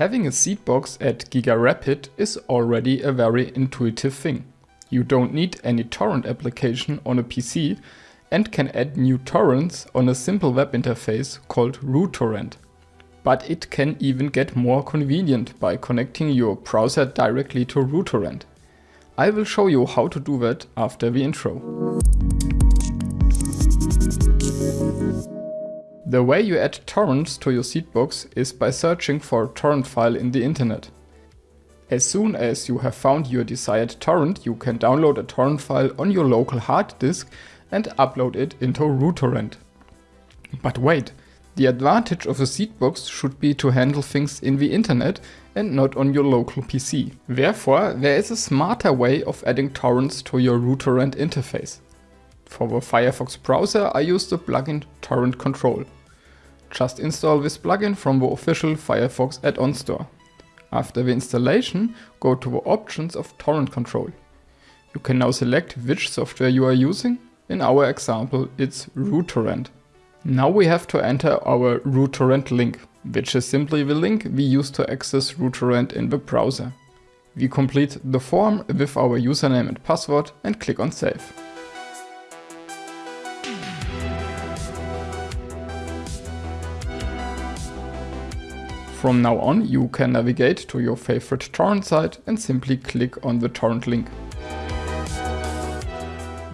Having a seed box at GigaRapid is already a very intuitive thing. You don't need any torrent application on a PC and can add new torrents on a simple web interface called RuTorrent. But it can even get more convenient by connecting your browser directly to RuTorrent. I will show you how to do that after the intro. The way you add torrents to your seedbox is by searching for a torrent file in the internet. As soon as you have found your desired torrent, you can download a torrent file on your local hard disk and upload it into RuTorrent. But wait, the advantage of a seedbox should be to handle things in the internet and not on your local PC. Therefore, there is a smarter way of adding torrents to your RuTorrent interface. For the Firefox browser I use the plugin Torrent Control. Just install this plugin from the official Firefox add-on store. After the installation, go to the options of torrent control. You can now select which software you are using. In our example, it's RuTorrent. Now we have to enter our RuTorrent link, which is simply the link we use to access RuTorrent in the browser. We complete the form with our username and password and click on save. From now on you can navigate to your favorite torrent site and simply click on the torrent link.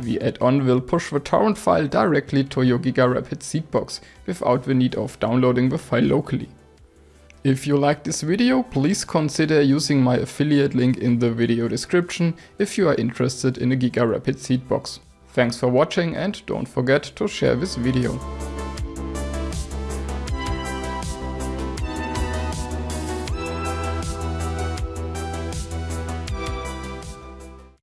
The add-on will push the torrent file directly to your GigaRapid seedbox without the need of downloading the file locally. If you like this video, please consider using my affiliate link in the video description if you are interested in a GigaRapid seedbox. Thanks for watching and don't forget to share this video.